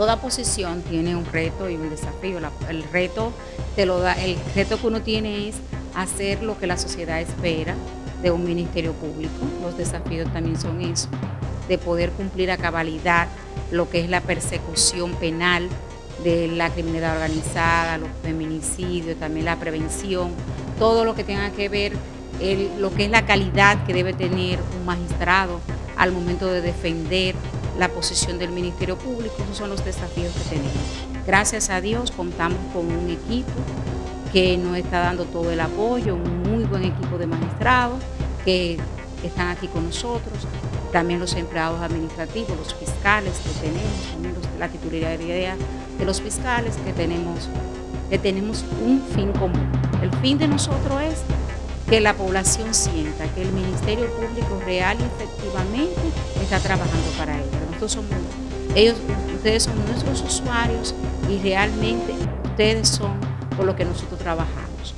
toda posición tiene un reto y un desafío. el reto te lo da, el reto que uno tiene es hacer lo que la sociedad espera de un ministerio público. Los desafíos también son eso, de poder cumplir a cabalidad lo que es la persecución penal de la criminalidad organizada, los feminicidios, también la prevención, todo lo que tenga que ver lo que es la calidad que debe tener un magistrado al momento de defender la posición del Ministerio Público. Esos son los desafíos que tenemos. Gracias a Dios contamos con un equipo que nos está dando todo el apoyo, un muy buen equipo de magistrados que están aquí con nosotros, también los empleados administrativos, los fiscales que tenemos, también la titularidad de los fiscales que tenemos, que tenemos un fin común. El fin de nosotros es que la población sienta que el Ministerio Público real y efectivamente está trabajando para. Somos, ellos, ustedes son nuestros usuarios y realmente ustedes son por lo que nosotros trabajamos.